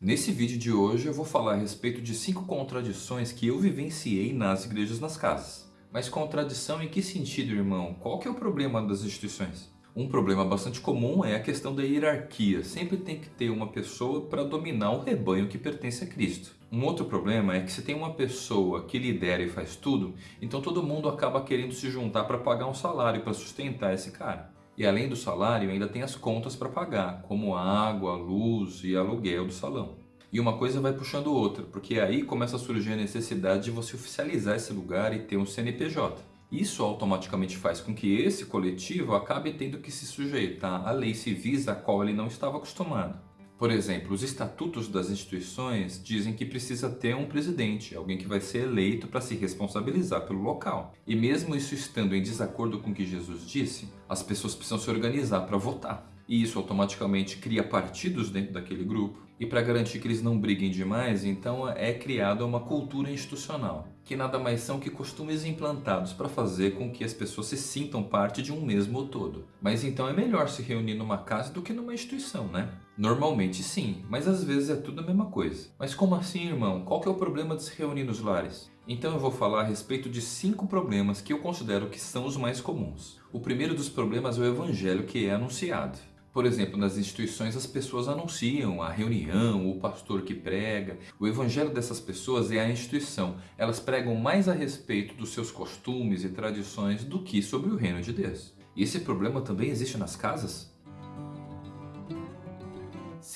Nesse vídeo de hoje eu vou falar a respeito de cinco contradições que eu vivenciei nas igrejas nas casas. Mas contradição em que sentido, irmão? Qual que é o problema das instituições? Um problema bastante comum é a questão da hierarquia. Sempre tem que ter uma pessoa para dominar o rebanho que pertence a Cristo. Um outro problema é que se tem uma pessoa que lidera e faz tudo, então todo mundo acaba querendo se juntar para pagar um salário para sustentar esse cara. E além do salário, ainda tem as contas para pagar, como água, luz e aluguel do salão. E uma coisa vai puxando outra, porque aí começa a surgir a necessidade de você oficializar esse lugar e ter um CNPJ. Isso automaticamente faz com que esse coletivo acabe tendo que se sujeitar a leis civis a qual ele não estava acostumado. Por exemplo, os estatutos das instituições dizem que precisa ter um presidente, alguém que vai ser eleito para se responsabilizar pelo local. E mesmo isso estando em desacordo com o que Jesus disse, as pessoas precisam se organizar para votar. E isso automaticamente cria partidos dentro daquele grupo. E para garantir que eles não briguem demais, então é criada uma cultura institucional, que nada mais são que costumes implantados para fazer com que as pessoas se sintam parte de um mesmo todo. Mas então é melhor se reunir numa casa do que numa instituição, né? Normalmente sim, mas às vezes é tudo a mesma coisa. Mas como assim, irmão? Qual que é o problema de se reunir nos lares? Então eu vou falar a respeito de cinco problemas que eu considero que são os mais comuns. O primeiro dos problemas é o evangelho que é anunciado. Por exemplo, nas instituições as pessoas anunciam a reunião, o pastor que prega. O evangelho dessas pessoas é a instituição. Elas pregam mais a respeito dos seus costumes e tradições do que sobre o reino de Deus. E esse problema também existe nas casas?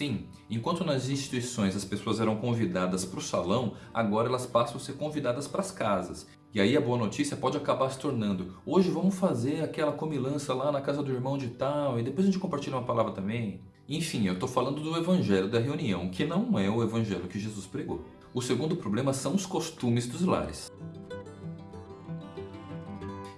Sim, enquanto nas instituições as pessoas eram convidadas para o salão, agora elas passam a ser convidadas para as casas. E aí a boa notícia pode acabar se tornando, hoje vamos fazer aquela comilança lá na casa do irmão de tal, e depois a gente compartilha uma palavra também. Enfim, eu estou falando do evangelho da reunião, que não é o evangelho que Jesus pregou. O segundo problema são os costumes dos lares.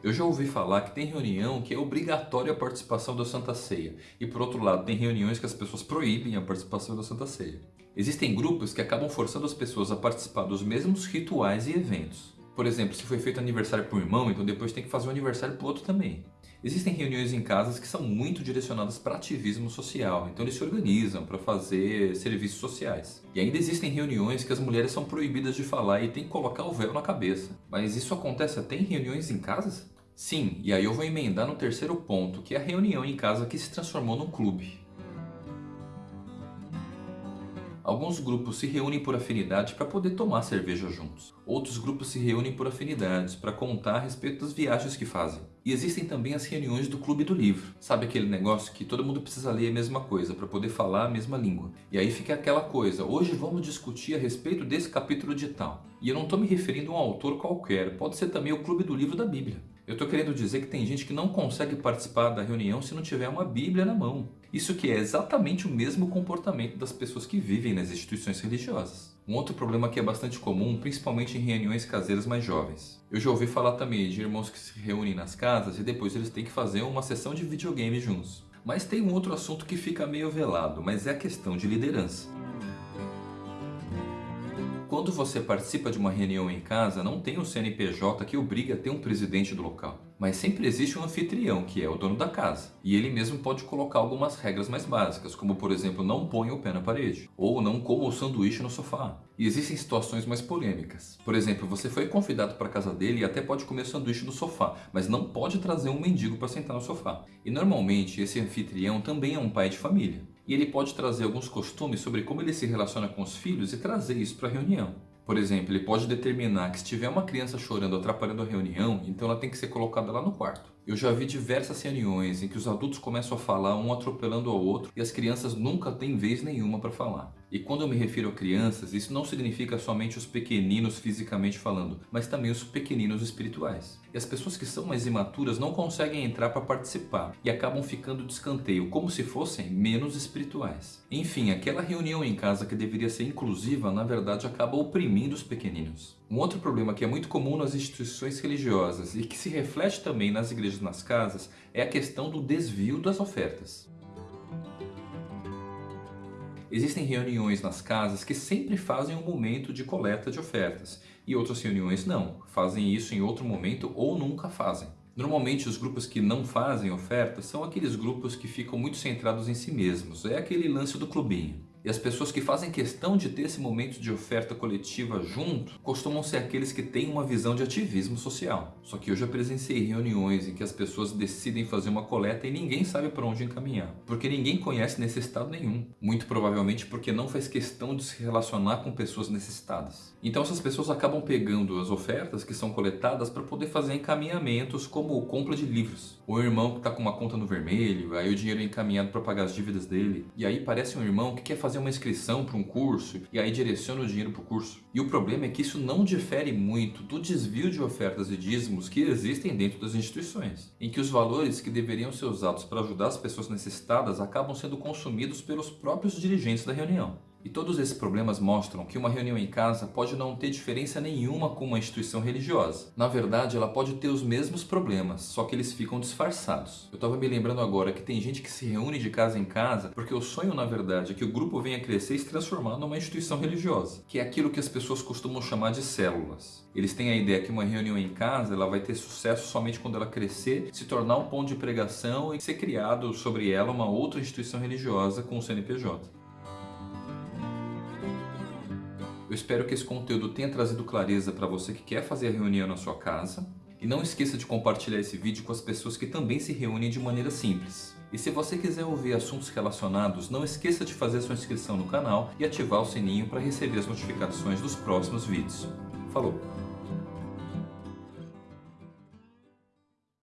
Eu já ouvi falar que tem reunião que é obrigatória a participação da Santa Ceia. E por outro lado, tem reuniões que as pessoas proíbem a participação da Santa Ceia. Existem grupos que acabam forçando as pessoas a participar dos mesmos rituais e eventos. Por exemplo, se foi feito aniversário para um irmão, então depois tem que fazer um aniversário para o outro também. Existem reuniões em casas que são muito direcionadas para ativismo social, então eles se organizam para fazer serviços sociais. E ainda existem reuniões que as mulheres são proibidas de falar e tem que colocar o véu na cabeça. Mas isso acontece até em reuniões em casas? Sim, e aí eu vou emendar no terceiro ponto, que é a reunião em casa que se transformou num clube. Alguns grupos se reúnem por afinidade para poder tomar cerveja juntos. Outros grupos se reúnem por afinidades para contar a respeito das viagens que fazem. E existem também as reuniões do Clube do Livro. Sabe aquele negócio que todo mundo precisa ler a mesma coisa para poder falar a mesma língua. E aí fica aquela coisa, hoje vamos discutir a respeito desse capítulo de tal. E eu não estou me referindo a um autor qualquer, pode ser também o Clube do Livro da Bíblia. Eu estou querendo dizer que tem gente que não consegue participar da reunião se não tiver uma Bíblia na mão. Isso que é exatamente o mesmo comportamento das pessoas que vivem nas instituições religiosas. Um outro problema que é bastante comum, principalmente em reuniões caseiras mais jovens. Eu já ouvi falar também de irmãos que se reúnem nas casas e depois eles têm que fazer uma sessão de videogame juntos. Mas tem um outro assunto que fica meio velado, mas é a questão de liderança. Quando você participa de uma reunião em casa, não tem um CNPJ que obriga a ter um presidente do local. Mas sempre existe um anfitrião, que é o dono da casa. E ele mesmo pode colocar algumas regras mais básicas, como por exemplo, não ponha o pé na parede. Ou não coma o sanduíche no sofá. E existem situações mais polêmicas. Por exemplo, você foi convidado para a casa dele e até pode comer sanduíche no sofá, mas não pode trazer um mendigo para sentar no sofá. E normalmente esse anfitrião também é um pai de família e ele pode trazer alguns costumes sobre como ele se relaciona com os filhos e trazer isso para a reunião. Por exemplo, ele pode determinar que se tiver uma criança chorando atrapalhando a reunião, então ela tem que ser colocada lá no quarto. Eu já vi diversas reuniões em que os adultos começam a falar um atropelando ao outro e as crianças nunca têm vez nenhuma para falar. E quando eu me refiro a crianças, isso não significa somente os pequeninos fisicamente falando, mas também os pequeninos espirituais. E as pessoas que são mais imaturas não conseguem entrar para participar e acabam ficando de escanteio, como se fossem menos espirituais. Enfim, aquela reunião em casa que deveria ser inclusiva, na verdade acaba oprimindo os pequeninos. Um outro problema que é muito comum nas instituições religiosas e que se reflete também nas igrejas nas casas é a questão do desvio das ofertas. Existem reuniões nas casas que sempre fazem um momento de coleta de ofertas e outras reuniões não, fazem isso em outro momento ou nunca fazem. Normalmente os grupos que não fazem ofertas são aqueles grupos que ficam muito centrados em si mesmos, é aquele lance do clubinho. E as pessoas que fazem questão de ter esse momento de oferta coletiva junto costumam ser aqueles que têm uma visão de ativismo social. Só que eu já presenciei reuniões em que as pessoas decidem fazer uma coleta e ninguém sabe para onde encaminhar, porque ninguém conhece necessitado nenhum. Muito provavelmente porque não faz questão de se relacionar com pessoas necessitadas. Então essas pessoas acabam pegando as ofertas que são coletadas para poder fazer encaminhamentos como compra de livros. O irmão que está com uma conta no vermelho, aí o dinheiro é encaminhado para pagar as dívidas dele. E aí parece um irmão que quer fazer uma inscrição para um curso e aí direciona o dinheiro para o curso. E o problema é que isso não difere muito do desvio de ofertas e dízimos que existem dentro das instituições, em que os valores que deveriam ser usados para ajudar as pessoas necessitadas acabam sendo consumidos pelos próprios dirigentes da reunião. E todos esses problemas mostram que uma reunião em casa pode não ter diferença nenhuma com uma instituição religiosa. Na verdade, ela pode ter os mesmos problemas, só que eles ficam disfarçados. Eu estava me lembrando agora que tem gente que se reúne de casa em casa porque o sonho, na verdade, é que o grupo venha crescer e se transformar numa instituição religiosa, que é aquilo que as pessoas costumam chamar de células. Eles têm a ideia que uma reunião em casa ela vai ter sucesso somente quando ela crescer, se tornar um ponto de pregação e ser criado sobre ela uma outra instituição religiosa com o CNPJ. Eu espero que esse conteúdo tenha trazido clareza para você que quer fazer a reunião na sua casa. E não esqueça de compartilhar esse vídeo com as pessoas que também se reúnem de maneira simples. E se você quiser ouvir assuntos relacionados, não esqueça de fazer sua inscrição no canal e ativar o sininho para receber as notificações dos próximos vídeos. Falou!